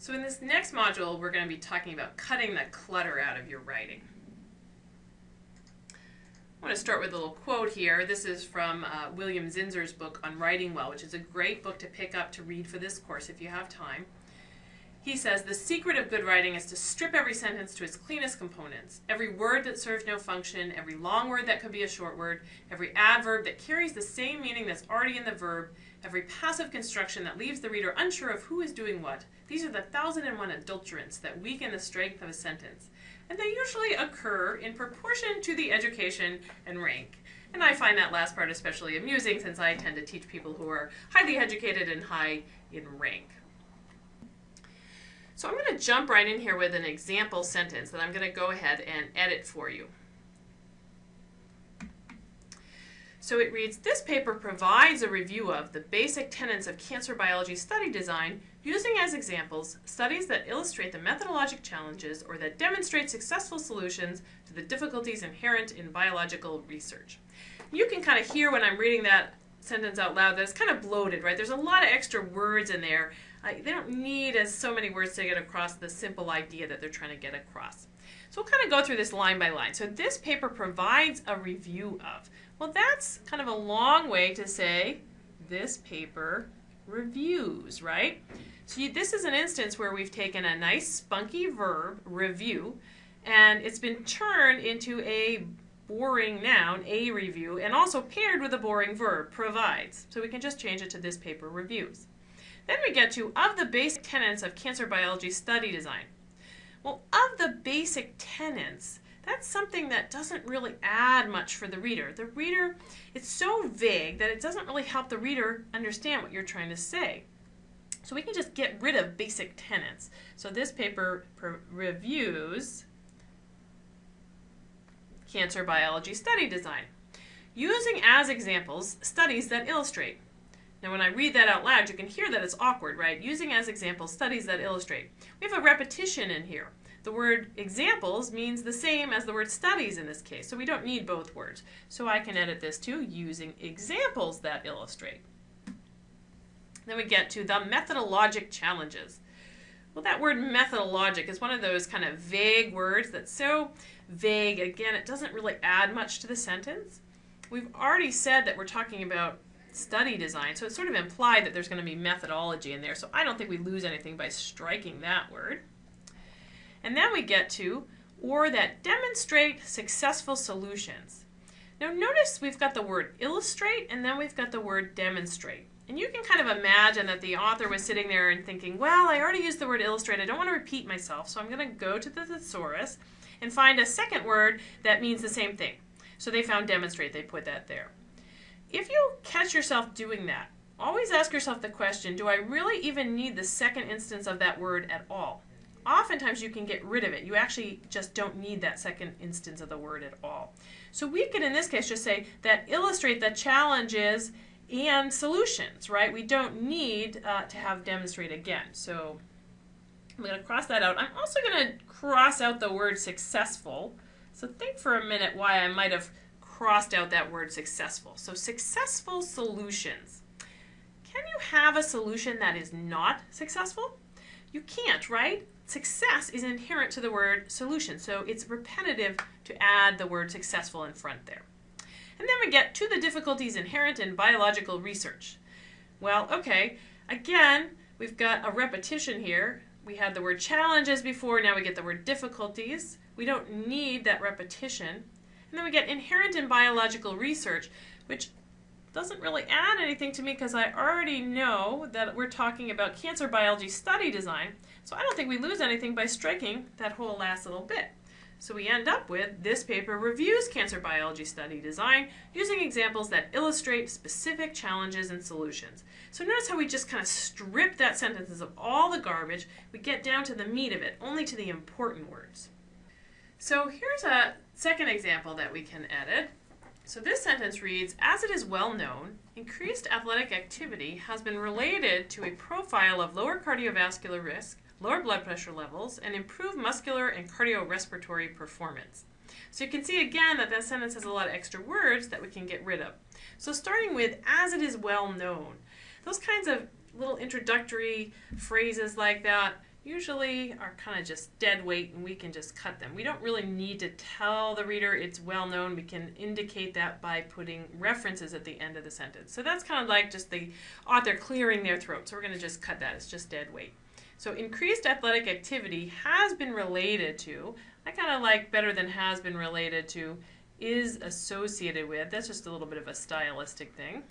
So in this next module, we're going to be talking about cutting the clutter out of your writing. I want to start with a little quote here. This is from uh, William Zinsser's book on writing well, which is a great book to pick up to read for this course if you have time. He says, the secret of good writing is to strip every sentence to its cleanest components. Every word that serves no function, every long word that could be a short word, every adverb that carries the same meaning that's already in the verb, every passive construction that leaves the reader unsure of who is doing what. These are the thousand and one adulterants that weaken the strength of a sentence. And they usually occur in proportion to the education and rank. And I find that last part especially amusing since I tend to teach people who are highly educated and high in rank. So I'm going to jump right in here with an example sentence that I'm going to go ahead and edit for you. So it reads, this paper provides a review of the basic tenets of cancer biology study design using as examples studies that illustrate the methodologic challenges or that demonstrate successful solutions to the difficulties inherent in biological research. You can kind of hear when I'm reading that sentence out loud that it's kind of bloated, right? There's a lot of extra words in there they don't need as so many words to get across the simple idea that they're trying to get across. So we'll kind of go through this line by line. So this paper provides a review of. Well, that's kind of a long way to say this paper reviews, right? So you, this is an instance where we've taken a nice spunky verb, review, and it's been turned into a boring noun, a review, and also paired with a boring verb, provides. So we can just change it to this paper reviews. Then we get to of the basic tenets of cancer biology study design. Well, of the basic tenets, that's something that doesn't really add much for the reader. The reader, it's so vague that it doesn't really help the reader understand what you're trying to say. So we can just get rid of basic tenets. So this paper reviews cancer biology study design, using as examples studies that illustrate. Now when I read that out loud, you can hear that it's awkward, right? Using as examples studies that illustrate. We have a repetition in here. The word examples means the same as the word studies in this case, so we don't need both words. So I can edit this to using examples that illustrate. Then we get to the methodologic challenges. Well, that word methodologic is one of those kind of vague words that's so vague. Again, it doesn't really add much to the sentence. We've already said that we're talking about study design. So it's sort of implied that there's going to be methodology in there. So I don't think we lose anything by striking that word. And then we get to, or that demonstrate successful solutions. Now notice we've got the word illustrate and then we've got the word demonstrate. And you can kind of imagine that the author was sitting there and thinking, well, I already used the word illustrate. I don't want to repeat myself. So I'm going to go to the thesaurus and find a second word that means the same thing. So they found demonstrate. They put that there. If you catch yourself doing that, always ask yourself the question, do I really even need the second instance of that word at all? Oftentimes you can get rid of it. You actually just don't need that second instance of the word at all. So we could, in this case, just say that illustrate the challenges and solutions, right? We don't need uh, to have demonstrate again. So I'm going to cross that out. I'm also going to cross out the word successful. So think for a minute why I might have crossed out that word successful. So successful solutions. Can you have a solution that is not successful? You can't, right? Success is inherent to the word solution, so it's repetitive to add the word successful in front there. And then we get to the difficulties inherent in biological research. Well, okay, again, we've got a repetition here. We had the word challenges before, now we get the word difficulties. We don't need that repetition. And then we get inherent in biological research, which doesn't really add anything to me because I already know that we're talking about cancer biology study design. So I don't think we lose anything by striking that whole last little bit. So we end up with this paper reviews cancer biology study design using examples that illustrate specific challenges and solutions. So notice how we just kind of strip that sentence of all the garbage. We get down to the meat of it, only to the important words. So here's a second example that we can edit. So this sentence reads, as it is well known, increased athletic activity has been related to a profile of lower cardiovascular risk, lower blood pressure levels, and improved muscular and cardiorespiratory performance. So you can see again that that sentence has a lot of extra words that we can get rid of. So starting with, as it is well known, those kinds of little introductory phrases like that, usually are kind of just dead weight and we can just cut them. We don't really need to tell the reader it's well known. We can indicate that by putting references at the end of the sentence. So that's kind of like just the author clearing their throat. So we're going to just cut that. It's just dead weight. So increased athletic activity has been related to, I kind of like better than has been related to, is associated with. That's just a little bit of a stylistic thing.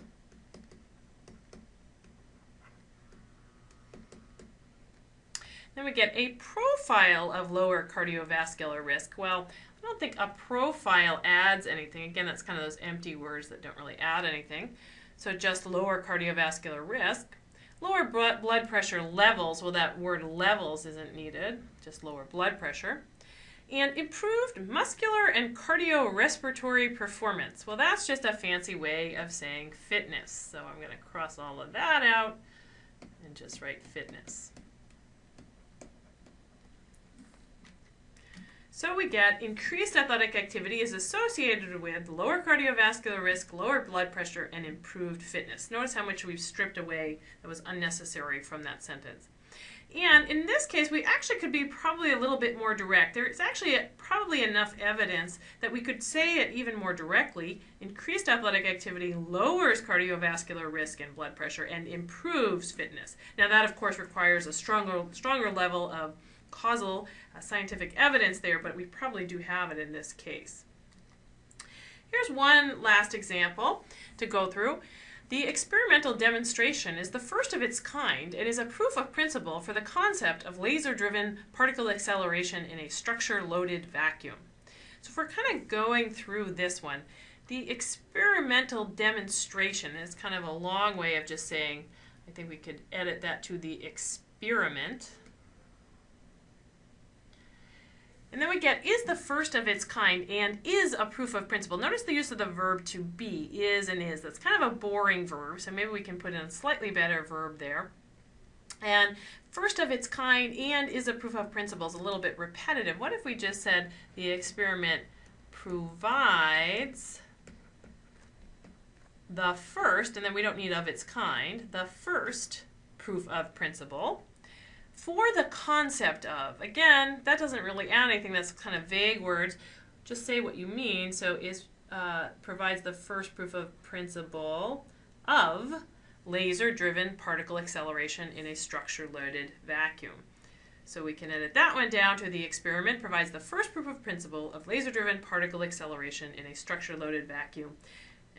Then we get a profile of lower cardiovascular risk. Well, I don't think a profile adds anything. Again, that's kind of those empty words that don't really add anything. So just lower cardiovascular risk. Lower blood pressure levels, well that word levels isn't needed, just lower blood pressure. And improved muscular and cardiorespiratory performance. Well that's just a fancy way of saying fitness. So I'm going to cross all of that out and just write fitness. So we get increased athletic activity is associated with lower cardiovascular risk, lower blood pressure, and improved fitness. Notice how much we've stripped away that was unnecessary from that sentence. And in this case, we actually could be probably a little bit more direct. There's actually a, probably enough evidence that we could say it even more directly. Increased athletic activity lowers cardiovascular risk and blood pressure and improves fitness. Now that, of course, requires a stronger, stronger level of causal uh, scientific evidence there, but we probably do have it in this case. Here's one last example to go through. The experimental demonstration is the first of its kind and is a proof of principle for the concept of laser-driven particle acceleration in a structure-loaded vacuum. So if we're kind of going through this one, the experimental demonstration is kind of a long way of just saying, I think we could edit that to the experiment. And then we get is the first of its kind and is a proof of principle. Notice the use of the verb to be, is and is. That's kind of a boring verb, so maybe we can put in a slightly better verb there. And first of its kind and is a proof of principle is a little bit repetitive. What if we just said the experiment provides the first, and then we don't need of its kind, the first proof of principle for the concept of. Again, that doesn't really add anything. That's kind of vague words. Just say what you mean. So is uh, provides the first proof of principle of laser-driven particle acceleration in a structure-loaded vacuum. So we can edit that one down to the experiment provides the first proof of principle of laser-driven particle acceleration in a structure-loaded vacuum.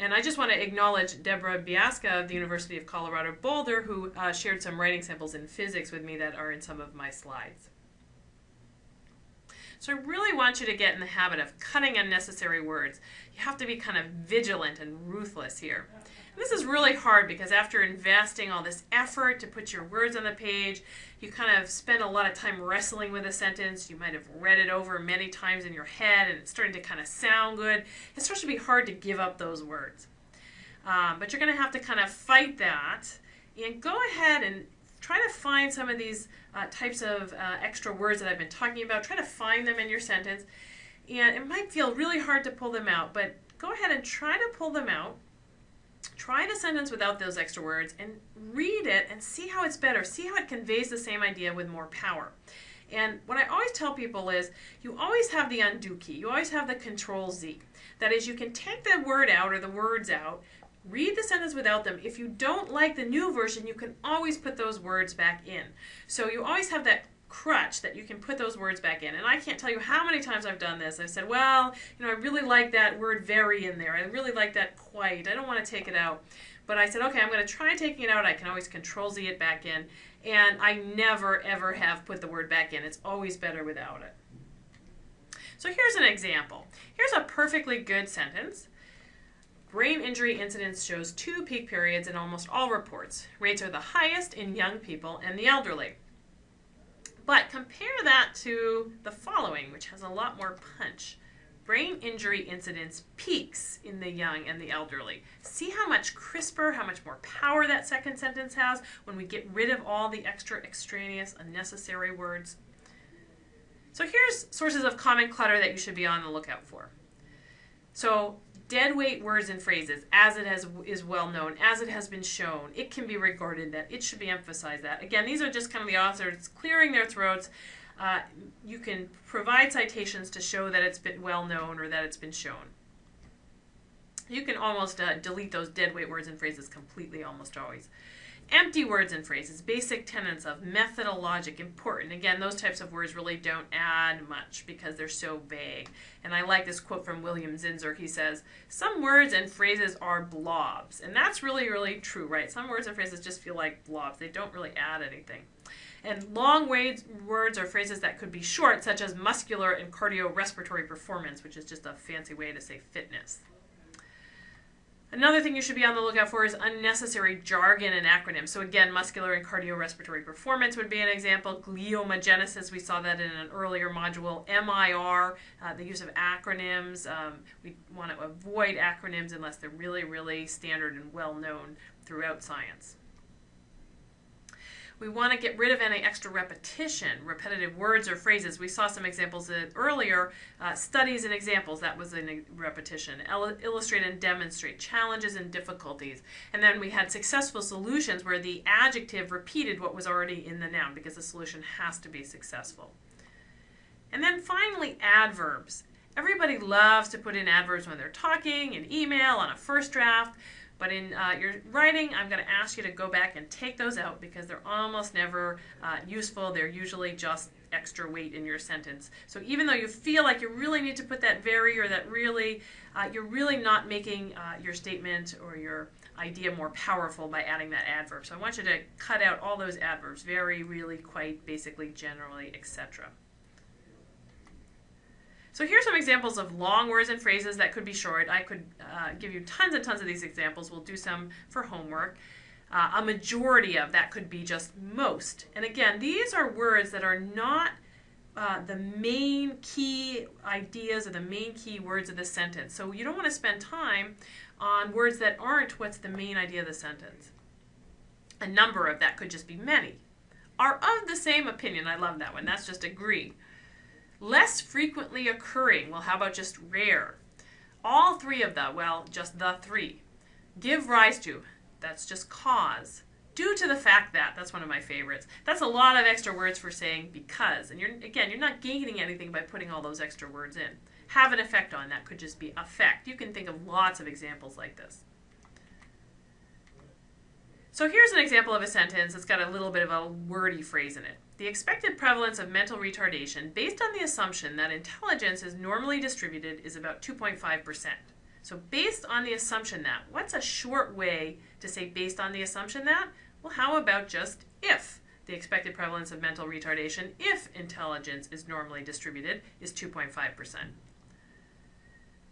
And I just want to acknowledge Deborah Biasca of the University of Colorado Boulder, who uh, shared some writing samples in physics with me that are in some of my slides. So I really want you to get in the habit of cutting unnecessary words. You have to be kind of vigilant and ruthless here. This is really hard because after investing all this effort to put your words on the page, you kind of spend a lot of time wrestling with a sentence. You might have read it over many times in your head and it's starting to kind of sound good. It starts to be hard to give up those words. Um, but you're going to have to kind of fight that and go ahead and try to find some of these uh, types of uh, extra words that I've been talking about. Try to find them in your sentence. And it might feel really hard to pull them out, but go ahead and try to pull them out try the sentence without those extra words and read it and see how it's better. See how it conveys the same idea with more power. And what I always tell people is you always have the undo key. You always have the control Z. That is, you can take the word out or the words out, read the sentence without them. If you don't like the new version, you can always put those words back in. So you always have that crutch that you can put those words back in. And I can't tell you how many times I've done this. I've said, well, you know, I really like that word very in there. I really like that quite. I don't want to take it out. But I said, okay, I'm going to try taking it out. I can always control Z it back in. And I never, ever have put the word back in. It's always better without it. So here's an example. Here's a perfectly good sentence. Brain injury incidence shows two peak periods in almost all reports. Rates are the highest in young people and the elderly. But compare that to the following, which has a lot more punch. Brain injury incidence peaks in the young and the elderly. See how much crisper, how much more power that second sentence has when we get rid of all the extra extraneous, unnecessary words. So here's sources of common clutter that you should be on the lookout for. So dead weight words and phrases, as it has is well known, as it has been shown, it can be regarded that it should be emphasized that. Again, these are just kind of the authors clearing their throats. Uh, you can provide citations to show that it's been well known or that it's been shown. You can almost uh, delete those deadweight words and phrases completely, almost always. Empty words and phrases, basic tenets of methodologic, important. Again, those types of words really don't add much because they're so vague. And I like this quote from William Zinsser. He says, Some words and phrases are blobs. And that's really, really true, right? Some words and phrases just feel like blobs, they don't really add anything. And long words or phrases that could be short, such as muscular and cardiorespiratory performance, which is just a fancy way to say fitness. Another thing you should be on the lookout for is unnecessary jargon and acronyms. So again, muscular and cardiorespiratory performance would be an example. Gliomagenesis, we saw that in an earlier module. MIR, uh, the use of acronyms. Um, we want to avoid acronyms unless they're really, really standard and well known throughout science. We want to get rid of any extra repetition, repetitive words or phrases. We saw some examples earlier, uh, studies and examples, that was a repetition. Il illustrate and demonstrate, challenges and difficulties. And then we had successful solutions where the adjective repeated what was already in the noun because the solution has to be successful. And then finally, adverbs. Everybody loves to put in adverbs when they're talking, in email, on a first draft. But in uh, your writing, I'm going to ask you to go back and take those out because they're almost never uh, useful. They're usually just extra weight in your sentence. So even though you feel like you really need to put that very or that really, uh, you're really not making uh, your statement or your idea more powerful by adding that adverb. So I want you to cut out all those adverbs, very, really, quite, basically, generally, etc. So here's some examples of long words and phrases that could be short. I could uh, give you tons and tons of these examples. We'll do some for homework. Uh, a majority of that could be just most. And again, these are words that are not uh, the main key ideas or the main key words of the sentence. So you don't want to spend time on words that aren't what's the main idea of the sentence. A number of that could just be many. Are of the same opinion. I love that one. That's just agree. Less frequently occurring, well, how about just rare? All three of the, well, just the three. Give rise to, that's just cause. Due to the fact that, that's one of my favorites. That's a lot of extra words for saying because. And you're again, you're not gaining anything by putting all those extra words in. Have an effect on, that could just be effect. You can think of lots of examples like this. So here's an example of a sentence that's got a little bit of a wordy phrase in it. The expected prevalence of mental retardation, based on the assumption that intelligence is normally distributed, is about 2.5%. So based on the assumption that, what's a short way to say based on the assumption that? Well, how about just if the expected prevalence of mental retardation, if intelligence is normally distributed, is 2.5%.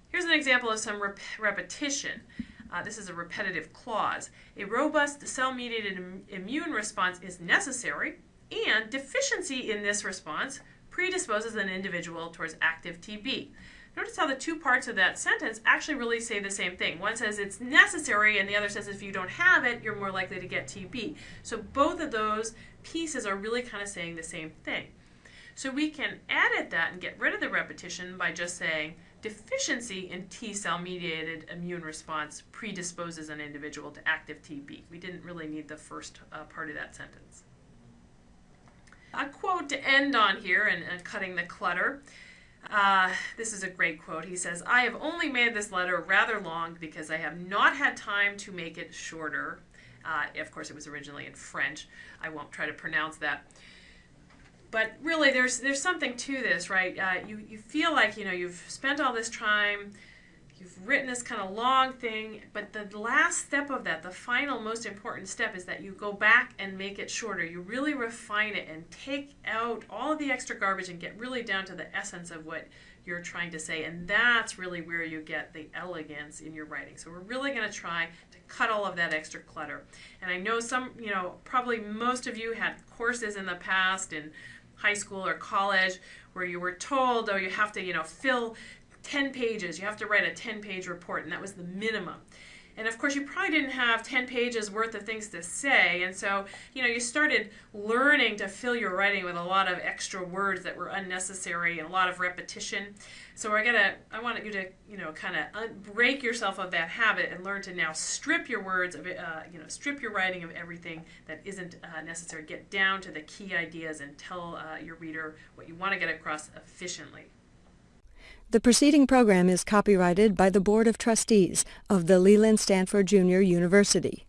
Here's an example of some rep repetition. Uh, this is a repetitive clause. A robust cell-mediated Im immune response is necessary and deficiency in this response predisposes an individual towards active TB. Notice how the two parts of that sentence actually really say the same thing. One says it's necessary, and the other says if you don't have it, you're more likely to get TB. So both of those pieces are really kind of saying the same thing. So we can edit that and get rid of the repetition by just saying deficiency in T cell mediated immune response predisposes an individual to active TB. We didn't really need the first uh, part of that sentence. A quote to end on here and, and cutting the clutter. Uh, this is a great quote. He says, I have only made this letter rather long because I have not had time to make it shorter. Uh, of course, it was originally in French. I won't try to pronounce that. But really, there's there's something to this, right? Uh, you, you feel like, you know, you've spent all this time you've written this kind of long thing, but the last step of that, the final most important step is that you go back and make it shorter. You really refine it and take out all of the extra garbage and get really down to the essence of what you're trying to say. And that's really where you get the elegance in your writing. So we're really going to try to cut all of that extra clutter. And I know some, you know, probably most of you had courses in the past in high school or college where you were told, oh, you have to, you know, fill 10 pages. You have to write a 10 page report, and that was the minimum. And of course, you probably didn't have 10 pages worth of things to say. And so, you know, you started learning to fill your writing with a lot of extra words that were unnecessary and a lot of repetition. So I gotta, I want you to, you know, kind of break yourself of that habit and learn to now strip your words of, uh, you know, strip your writing of everything that isn't uh, necessary. Get down to the key ideas and tell uh, your reader what you want to get across efficiently. The preceding program is copyrighted by the Board of Trustees of the Leland Stanford Junior University.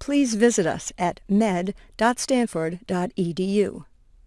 Please visit us at med.stanford.edu.